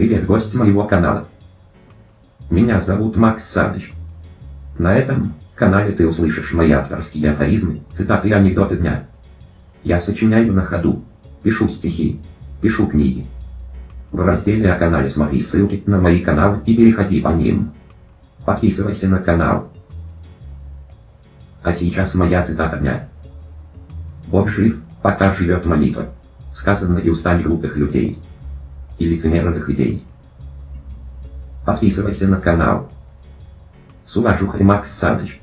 Привет, гость моего канала. Меня зовут Макс Саныч. На этом канале ты услышишь мои авторские афоризмы, цитаты и анекдоты дня. Я сочиняю на ходу, пишу стихи, пишу книги. В разделе о канале смотри ссылки на мои каналы и переходи по ним. Подписывайся на канал. А сейчас моя цитата дня. Бог жив, пока живет молитва. Сказано и устами глупых людей. И лицемерных идей. Подписывайся на канал. С уважухой Макс Саныч.